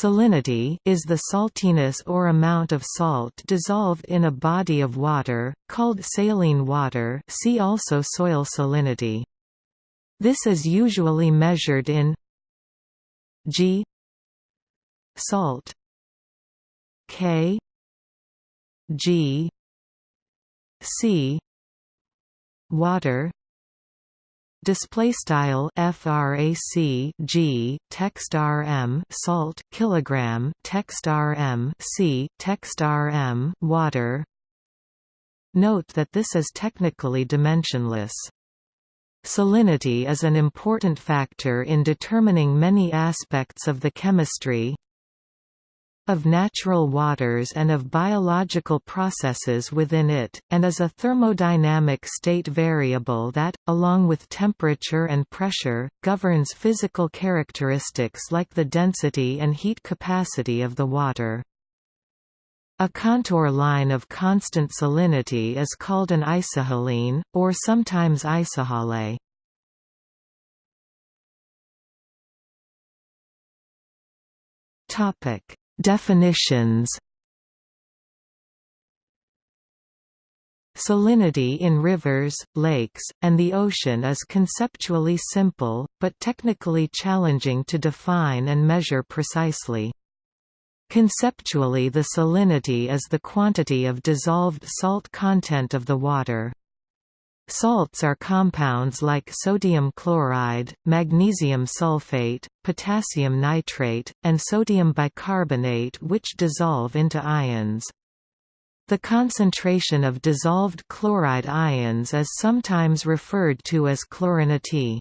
Salinity is the saltiness or amount of salt dissolved in a body of water, called saline water see also soil salinity. This is usually measured in g salt k g c water display style frac g text rm salt kilogram text rm c text rm water. Note that this is technically dimensionless. Salinity is an important factor in determining many aspects of the chemistry of natural waters and of biological processes within it, and is a thermodynamic state variable that, along with temperature and pressure, governs physical characteristics like the density and heat capacity of the water. A contour line of constant salinity is called an isohaline, or sometimes isohale. Topic Definitions Salinity in rivers, lakes, and the ocean is conceptually simple, but technically challenging to define and measure precisely. Conceptually the salinity is the quantity of dissolved salt content of the water. Salts are compounds like sodium chloride, magnesium sulfate, potassium nitrate, and sodium bicarbonate which dissolve into ions. The concentration of dissolved chloride ions is sometimes referred to as chlorinity.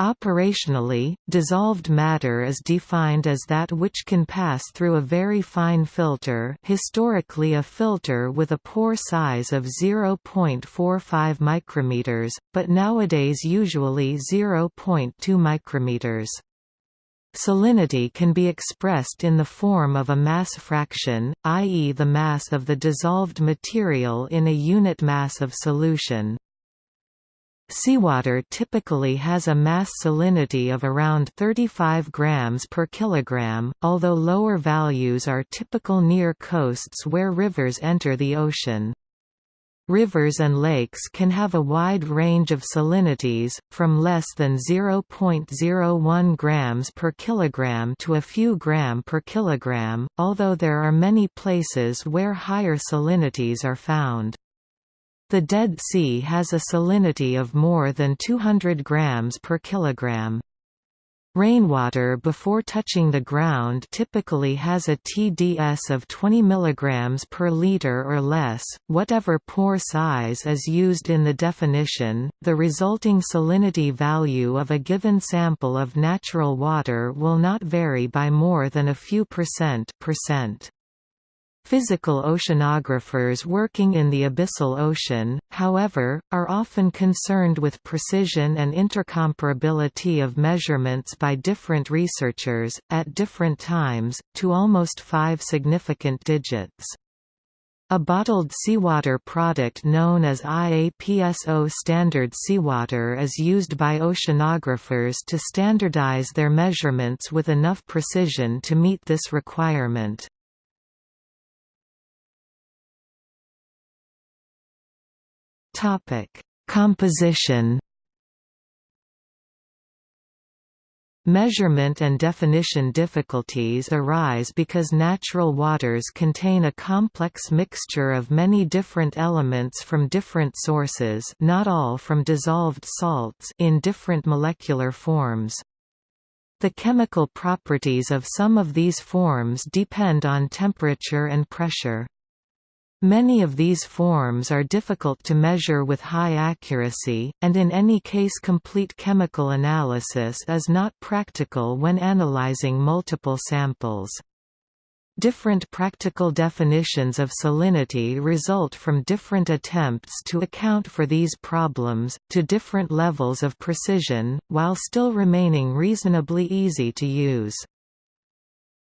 Operationally, dissolved matter is defined as that which can pass through a very fine filter historically a filter with a pore size of 0.45 micrometers, but nowadays usually 0.2 micrometers. Salinity can be expressed in the form of a mass fraction, i.e. the mass of the dissolved material in a unit mass of solution. Seawater typically has a mass salinity of around 35 grams per kilogram, although lower values are typical near coasts where rivers enter the ocean. Rivers and lakes can have a wide range of salinities, from less than 0.01 grams per kilogram to a few gram per kilogram, although there are many places where higher salinities are found. The Dead Sea has a salinity of more than 200 grams per kilogram. Rainwater before touching the ground typically has a TDS of 20 mg per liter or less, whatever pore size is used in the definition, the resulting salinity value of a given sample of natural water will not vary by more than a few percent, percent. Physical oceanographers working in the abyssal ocean, however, are often concerned with precision and intercomparability of measurements by different researchers, at different times, to almost five significant digits. A bottled seawater product known as IAPSO standard seawater is used by oceanographers to standardize their measurements with enough precision to meet this requirement. Topic: Composition. Measurement and definition difficulties arise because natural waters contain a complex mixture of many different elements from different sources not all from dissolved salts in different molecular forms. The chemical properties of some of these forms depend on temperature and pressure. Many of these forms are difficult to measure with high accuracy, and in any case complete chemical analysis is not practical when analyzing multiple samples. Different practical definitions of salinity result from different attempts to account for these problems, to different levels of precision, while still remaining reasonably easy to use.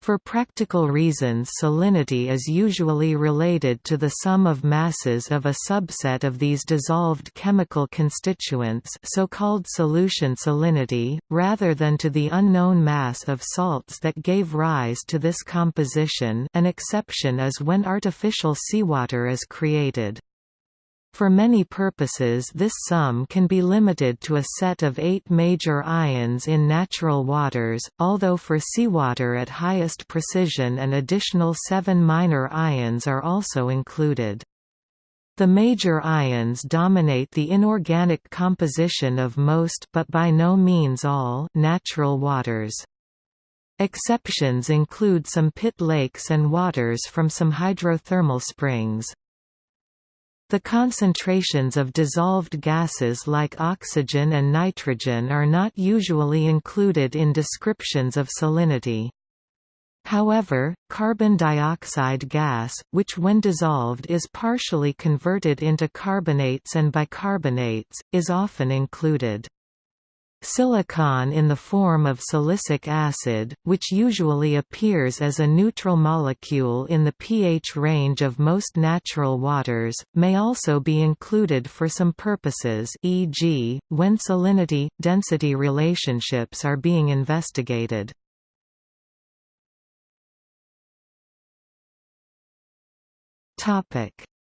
For practical reasons salinity is usually related to the sum of masses of a subset of these dissolved chemical constituents so-called solution salinity, rather than to the unknown mass of salts that gave rise to this composition an exception is when artificial seawater is created. For many purposes this sum can be limited to a set of eight major ions in natural waters, although for seawater at highest precision an additional seven minor ions are also included. The major ions dominate the inorganic composition of most but by no means all natural waters. Exceptions include some pit lakes and waters from some hydrothermal springs. The concentrations of dissolved gases like oxygen and nitrogen are not usually included in descriptions of salinity. However, carbon dioxide gas, which when dissolved is partially converted into carbonates and bicarbonates, is often included. Silicon in the form of silicic acid, which usually appears as a neutral molecule in the pH range of most natural waters, may also be included for some purposes e.g., when salinity-density relationships are being investigated.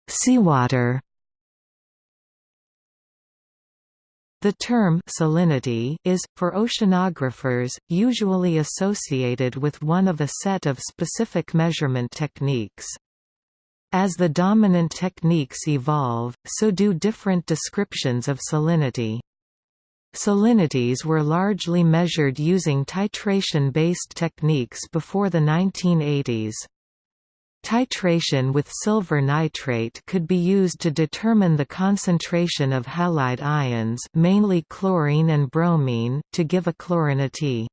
Seawater The term salinity is, for oceanographers, usually associated with one of a set of specific measurement techniques. As the dominant techniques evolve, so do different descriptions of salinity. Salinities were largely measured using titration-based techniques before the 1980s. Titration with silver nitrate could be used to determine the concentration of halide ions mainly chlorine and bromine, to give a chlorinity.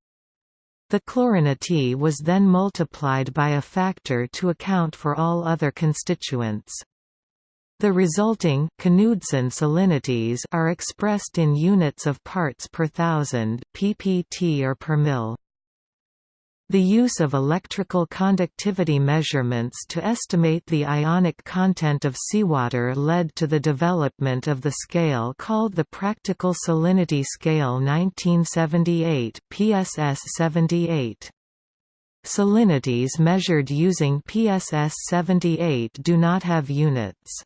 The chlorinity was then multiplied by a factor to account for all other constituents. The resulting Knudsen salinities are expressed in units of parts per thousand ppt or per mil. The use of electrical conductivity measurements to estimate the ionic content of seawater led to the development of the scale called the Practical Salinity Scale 1978 PSS 78. Salinities measured using PSS 78 do not have units.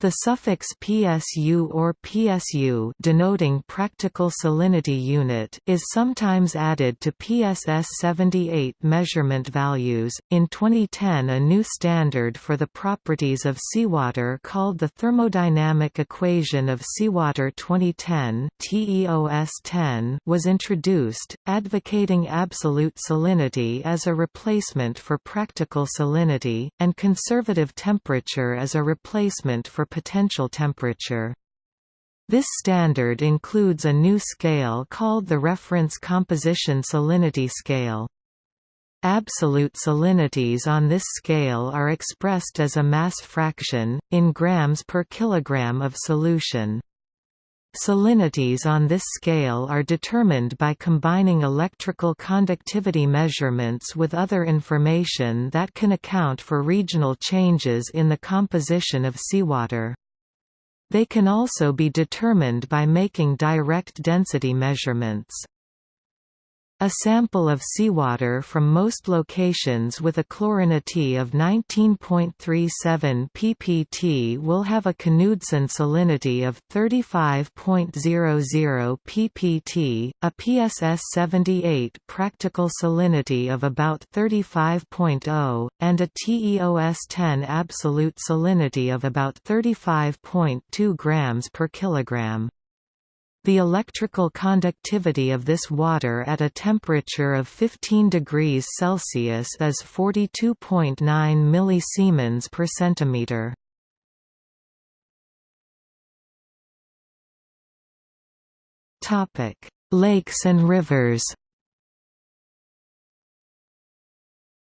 The suffix PSU or PSU denoting practical salinity unit is sometimes added to PSS 78 measurement values. In 2010, a new standard for the properties of seawater called the Thermodynamic Equation of Seawater 2010 (TEOS 10) was introduced, advocating absolute salinity as a replacement for practical salinity and conservative temperature as a replacement for potential temperature. This standard includes a new scale called the Reference Composition Salinity Scale. Absolute salinities on this scale are expressed as a mass fraction, in grams per kilogram of solution. Salinities on this scale are determined by combining electrical conductivity measurements with other information that can account for regional changes in the composition of seawater. They can also be determined by making direct density measurements. A sample of seawater from most locations with a chlorinity of 19.37 ppt will have a Knudsen salinity of 35.00 ppt, a PSS 78 practical salinity of about 35.0, and a TEOS 10 absolute salinity of about 35.2 grams per kilogram. The electrical conductivity of this water at a temperature of 15 degrees Celsius is 42.9 millisiemens per centimeter. Topic: Lakes and rivers.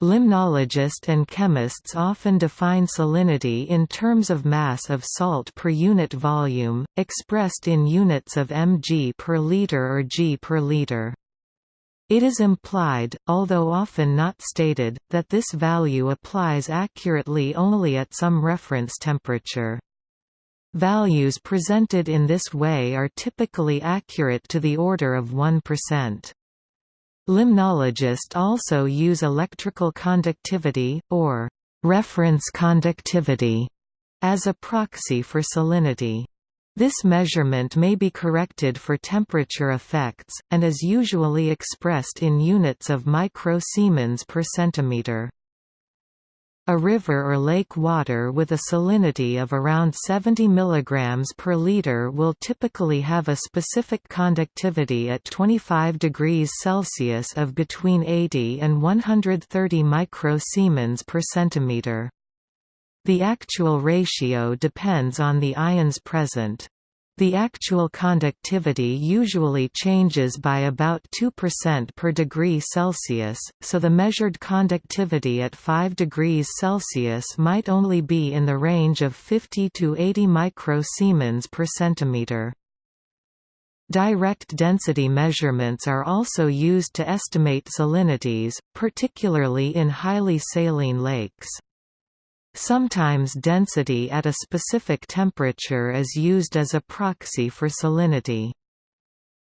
Limnologists and chemists often define salinity in terms of mass of salt per unit volume, expressed in units of mg per liter or g per liter. It is implied, although often not stated, that this value applies accurately only at some reference temperature. Values presented in this way are typically accurate to the order of 1%. Limnologists also use electrical conductivity, or reference conductivity, as a proxy for salinity. This measurement may be corrected for temperature effects, and is usually expressed in units of micro-Siemens per centimeter. A river or lake water with a salinity of around 70 mg per liter will typically have a specific conductivity at 25 degrees Celsius of between 80 and 130 micro-Siemens per centimeter. The actual ratio depends on the ions present. The actual conductivity usually changes by about 2% per degree Celsius, so the measured conductivity at 5 degrees Celsius might only be in the range of 50 to 80 microsiemens per centimeter. Direct density measurements are also used to estimate salinities, particularly in highly saline lakes. Sometimes density at a specific temperature is used as a proxy for salinity.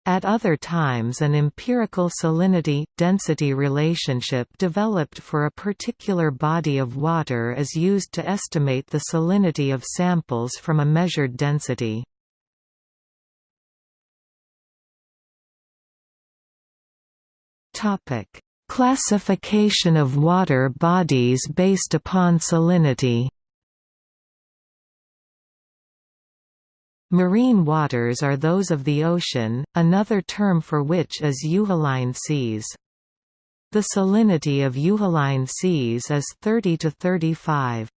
At other times an empirical salinity-density relationship developed for a particular body of water is used to estimate the salinity of samples from a measured density. Classification of water bodies based upon salinity Marine waters are those of the ocean, another term for which is euhaline seas. The salinity of euhaline seas is 30 to 35.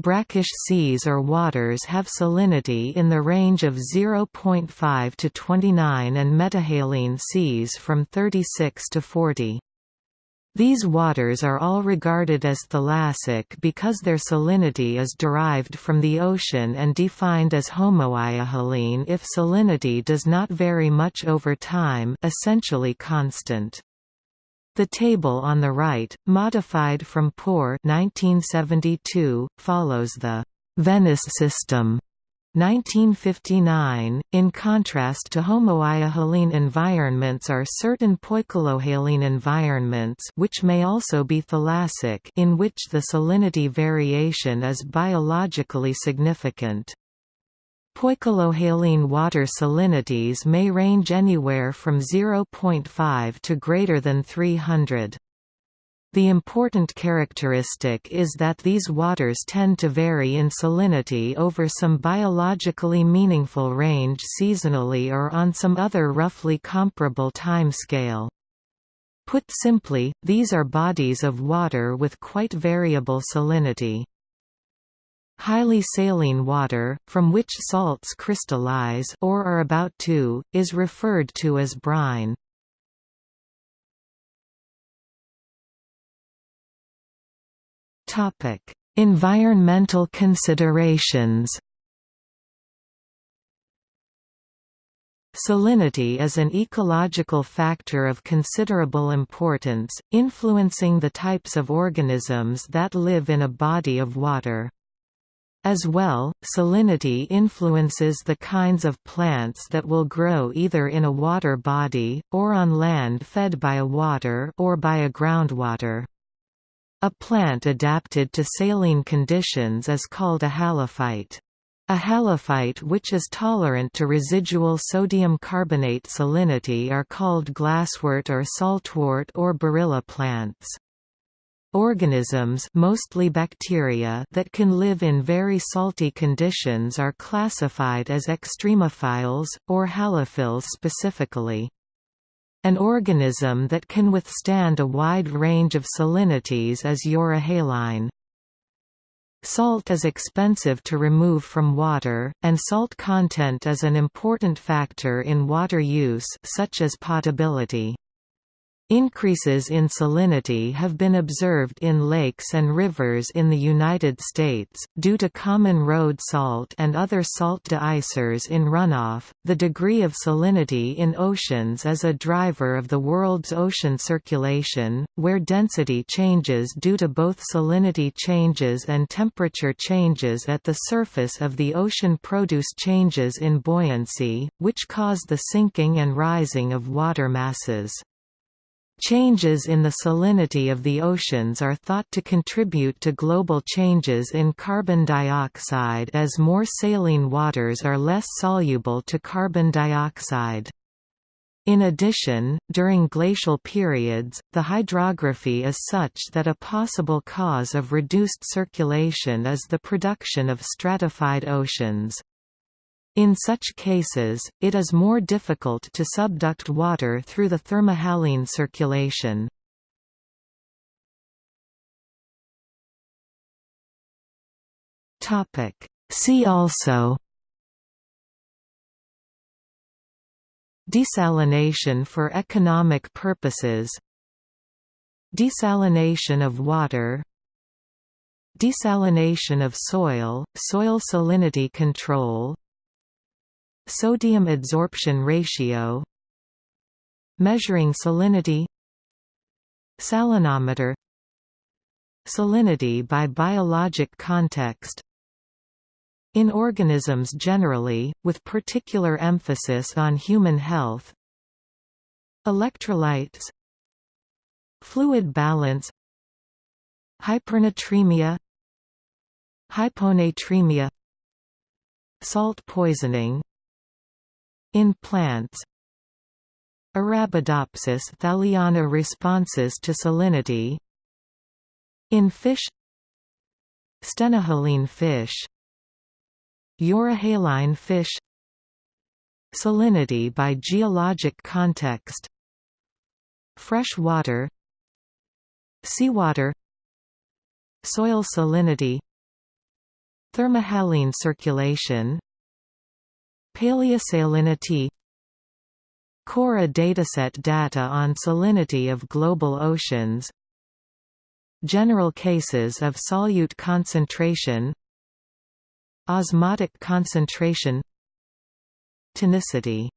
Brackish seas or waters have salinity in the range of 0.5 to 29 and metahaline seas from 36 to 40. These waters are all regarded as thalassic because their salinity is derived from the ocean and defined as homoiohaline if salinity does not vary much over time essentially constant. The table on the right, modified from Por 1972, follows the Venice system 1959. In contrast to homoiohaline environments are certain poikilohaline environments which may also be thalassic in which the salinity variation is biologically significant. Poikilohaline water salinities may range anywhere from 0.5 to greater than 300. The important characteristic is that these waters tend to vary in salinity over some biologically meaningful range seasonally or on some other roughly comparable time scale. Put simply, these are bodies of water with quite variable salinity. Highly saline water, from which salts crystallize or are about to, is referred to as brine. Topic: Environmental considerations. Salinity is an ecological factor of considerable importance, influencing the types of organisms that live in a body of water. As well, salinity influences the kinds of plants that will grow either in a water body, or on land fed by a water or by a groundwater. A plant adapted to saline conditions is called a halophyte. A halophyte which is tolerant to residual sodium carbonate salinity are called glasswort or saltwort or barilla plants. Organisms mostly bacteria that can live in very salty conditions are classified as extremophiles, or halophiles specifically. An organism that can withstand a wide range of salinities is euryhaline. Salt is expensive to remove from water, and salt content is an important factor in water use such as potability. Increases in salinity have been observed in lakes and rivers in the United States, due to common road salt and other salt deicers in runoff. The degree of salinity in oceans is a driver of the world's ocean circulation, where density changes due to both salinity changes and temperature changes at the surface of the ocean produce changes in buoyancy, which cause the sinking and rising of water masses. Changes in the salinity of the oceans are thought to contribute to global changes in carbon dioxide as more saline waters are less soluble to carbon dioxide. In addition, during glacial periods, the hydrography is such that a possible cause of reduced circulation is the production of stratified oceans. In such cases, it is more difficult to subduct water through the thermohaline circulation. See also Desalination for economic purposes Desalination of water Desalination of soil, soil salinity control Sodium adsorption ratio Measuring salinity Salinometer Salinity by biologic context In organisms generally, with particular emphasis on human health Electrolytes Fluid balance Hypernatremia Hyponatremia Salt poisoning in plants Arabidopsis thaliana responses to salinity. In fish. Stenohaline fish. Euryhaline fish. Salinity by geologic context. Fresh water. Seawater. Soil salinity. Thermohaline circulation Paleosalinity. Cora dataset data on salinity of global oceans. General cases of solute concentration. Osmotic concentration. Tonicity